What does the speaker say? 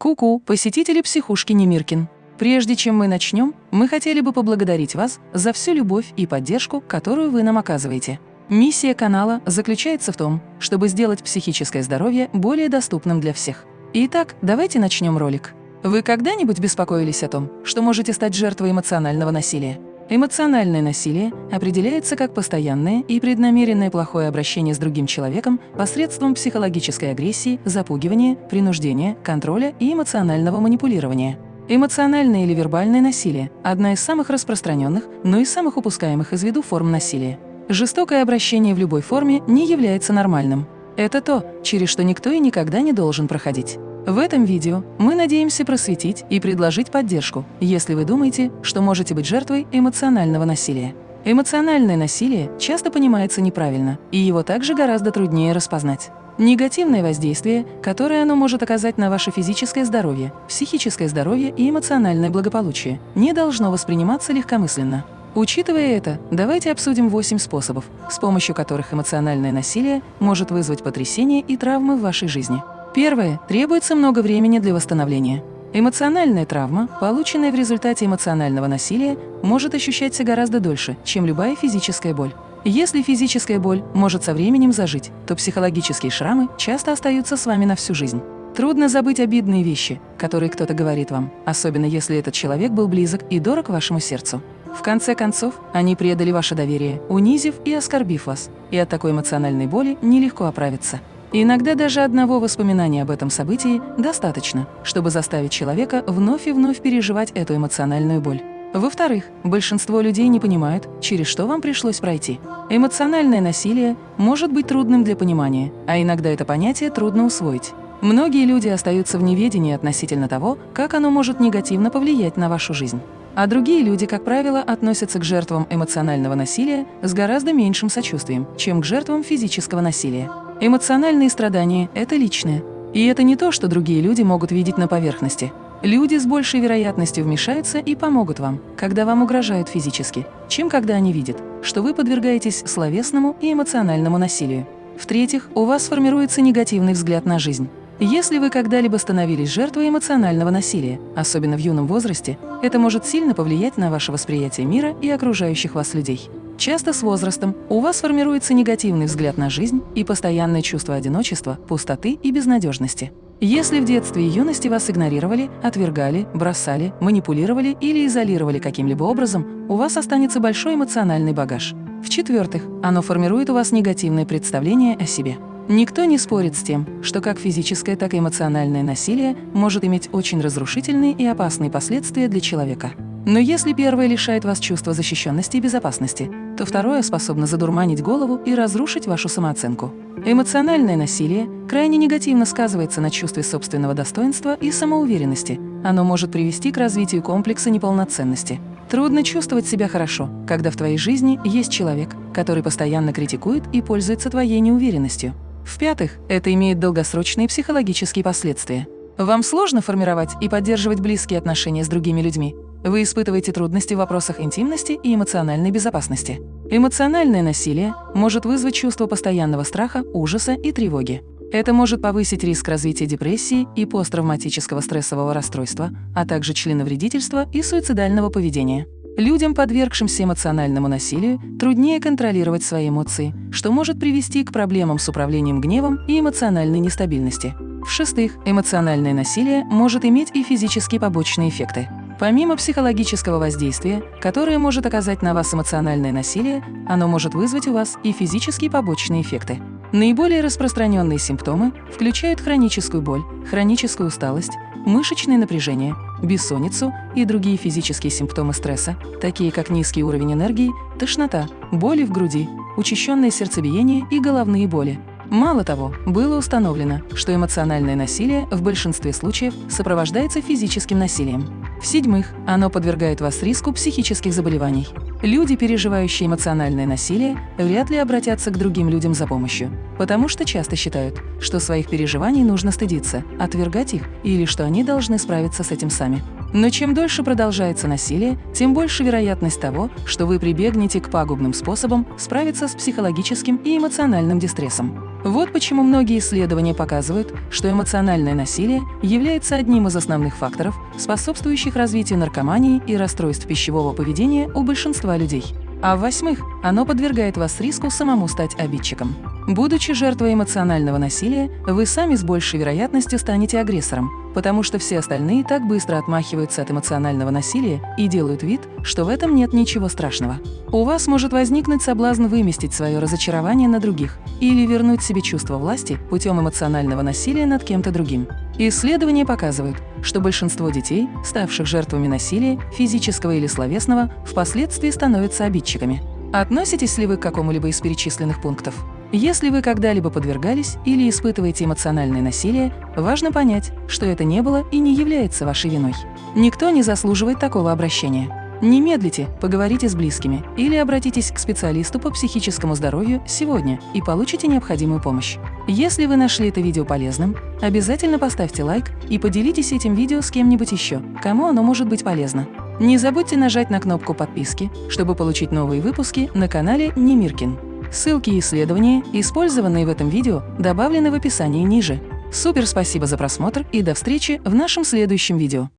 Ку-ку, посетители психушки Немиркин. Прежде чем мы начнем, мы хотели бы поблагодарить вас за всю любовь и поддержку, которую вы нам оказываете. Миссия канала заключается в том, чтобы сделать психическое здоровье более доступным для всех. Итак, давайте начнем ролик. Вы когда-нибудь беспокоились о том, что можете стать жертвой эмоционального насилия? Эмоциональное насилие определяется как постоянное и преднамеренное плохое обращение с другим человеком посредством психологической агрессии, запугивания, принуждения, контроля и эмоционального манипулирования. Эмоциональное или вербальное насилие – одна из самых распространенных, но и самых упускаемых из виду форм насилия. Жестокое обращение в любой форме не является нормальным. Это то, через что никто и никогда не должен проходить. В этом видео мы надеемся просветить и предложить поддержку, если вы думаете, что можете быть жертвой эмоционального насилия. Эмоциональное насилие часто понимается неправильно, и его также гораздо труднее распознать. Негативное воздействие, которое оно может оказать на ваше физическое здоровье, психическое здоровье и эмоциональное благополучие, не должно восприниматься легкомысленно. Учитывая это, давайте обсудим 8 способов, с помощью которых эмоциональное насилие может вызвать потрясения и травмы в вашей жизни. Первое. Требуется много времени для восстановления. Эмоциональная травма, полученная в результате эмоционального насилия, может ощущаться гораздо дольше, чем любая физическая боль. Если физическая боль может со временем зажить, то психологические шрамы часто остаются с вами на всю жизнь. Трудно забыть обидные вещи, которые кто-то говорит вам, особенно если этот человек был близок и дорог вашему сердцу. В конце концов, они предали ваше доверие, унизив и оскорбив вас, и от такой эмоциональной боли нелегко оправиться. Иногда даже одного воспоминания об этом событии достаточно, чтобы заставить человека вновь и вновь переживать эту эмоциональную боль. Во-вторых, большинство людей не понимают, через что вам пришлось пройти. Эмоциональное насилие может быть трудным для понимания, а иногда это понятие трудно усвоить. Многие люди остаются в неведении относительно того, как оно может негативно повлиять на вашу жизнь. А другие люди, как правило, относятся к жертвам эмоционального насилия с гораздо меньшим сочувствием, чем к жертвам физического насилия. Эмоциональные страдания – это личное. И это не то, что другие люди могут видеть на поверхности. Люди с большей вероятностью вмешаются и помогут вам, когда вам угрожают физически, чем когда они видят, что вы подвергаетесь словесному и эмоциональному насилию. В-третьих, у вас формируется негативный взгляд на жизнь. Если вы когда-либо становились жертвой эмоционального насилия, особенно в юном возрасте, это может сильно повлиять на ваше восприятие мира и окружающих вас людей. Часто с возрастом у вас формируется негативный взгляд на жизнь и постоянное чувство одиночества, пустоты и безнадежности. Если в детстве и юности вас игнорировали, отвергали, бросали, манипулировали или изолировали каким-либо образом, у вас останется большой эмоциональный багаж. В-четвертых, оно формирует у вас негативное представление о себе. Никто не спорит с тем, что как физическое, так и эмоциональное насилие может иметь очень разрушительные и опасные последствия для человека. Но если первое лишает вас чувства защищенности и безопасности, то второе способно задурманить голову и разрушить вашу самооценку. Эмоциональное насилие крайне негативно сказывается на чувстве собственного достоинства и самоуверенности. Оно может привести к развитию комплекса неполноценности. Трудно чувствовать себя хорошо, когда в твоей жизни есть человек, который постоянно критикует и пользуется твоей неуверенностью. В-пятых, это имеет долгосрочные психологические последствия. Вам сложно формировать и поддерживать близкие отношения с другими людьми, вы испытываете трудности в вопросах интимности и эмоциональной безопасности. Эмоциональное насилие может вызвать чувство постоянного страха, ужаса и тревоги. Это может повысить риск развития депрессии и посттравматического стрессового расстройства, а также членовредительства и суицидального поведения. Людям, подвергшимся эмоциональному насилию, труднее контролировать свои эмоции, что может привести к проблемам с управлением гневом и эмоциональной нестабильности. В-шестых, эмоциональное насилие может иметь и физические побочные эффекты. Помимо психологического воздействия, которое может оказать на вас эмоциональное насилие, оно может вызвать у вас и физические побочные эффекты. Наиболее распространенные симптомы включают хроническую боль, хроническую усталость, мышечное напряжение, бессонницу и другие физические симптомы стресса, такие как низкий уровень энергии, тошнота, боли в груди, учащенное сердцебиение и головные боли. Мало того, было установлено, что эмоциональное насилие в большинстве случаев сопровождается физическим насилием. В-седьмых, оно подвергает вас риску психических заболеваний. Люди, переживающие эмоциональное насилие, вряд ли обратятся к другим людям за помощью, потому что часто считают, что своих переживаний нужно стыдиться, отвергать их или что они должны справиться с этим сами. Но чем дольше продолжается насилие, тем больше вероятность того, что вы прибегнете к пагубным способам справиться с психологическим и эмоциональным дистрессом. Вот почему многие исследования показывают, что эмоциональное насилие является одним из основных факторов, способствующих развитию наркомании и расстройств пищевого поведения у большинства людей. А в-восьмых, оно подвергает вас риску самому стать обидчиком. Будучи жертвой эмоционального насилия, вы сами с большей вероятностью станете агрессором, потому что все остальные так быстро отмахиваются от эмоционального насилия и делают вид, что в этом нет ничего страшного. У вас может возникнуть соблазн выместить свое разочарование на других или вернуть себе чувство власти путем эмоционального насилия над кем-то другим. Исследования показывают, что большинство детей, ставших жертвами насилия, физического или словесного, впоследствии становятся обидчиками. Относитесь ли вы к какому-либо из перечисленных пунктов? Если вы когда-либо подвергались или испытываете эмоциональное насилие, важно понять, что это не было и не является вашей виной. Никто не заслуживает такого обращения. Не медлите, поговорите с близкими или обратитесь к специалисту по психическому здоровью сегодня и получите необходимую помощь. Если вы нашли это видео полезным, обязательно поставьте лайк и поделитесь этим видео с кем-нибудь еще, кому оно может быть полезно. Не забудьте нажать на кнопку подписки, чтобы получить новые выпуски на канале Немиркин. Ссылки и исследования, использованные в этом видео, добавлены в описании ниже. Супер спасибо за просмотр и до встречи в нашем следующем видео.